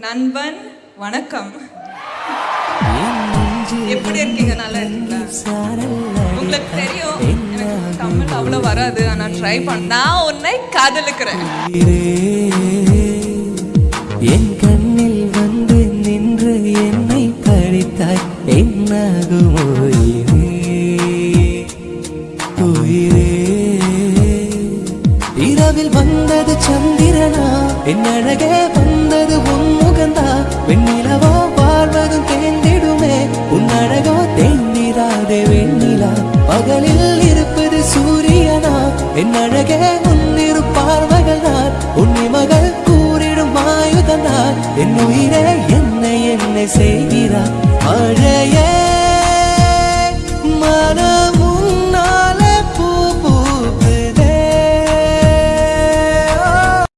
நண்பன் வணக்கம். எப்படி இருக்கீங்க? நல்லா இருக்கீங்களா? உங்களுக்கு தெரியும் எனக்கு தமிழ் அவ்வளோ வராது நான் ட்ரை பண்ண நான் உன்னை காதலுக்கிறேன். என் கண்ணில் வந்து நின்று என்னை படித்தாய் என்னாகுமோ இரவில் வந்தது சந்திரனா என் அழகே வந்தது உன் தேர்ந்திராதே வெண்ணிலா. பகலில் இருப்பது சூரியனா? என் அழகே உன்னிரு பார்வைகள் தான் உன்னை மகள் கூறிடும் ஆயுதனா என் உயிரே என்னை என்னை செய்கிறார்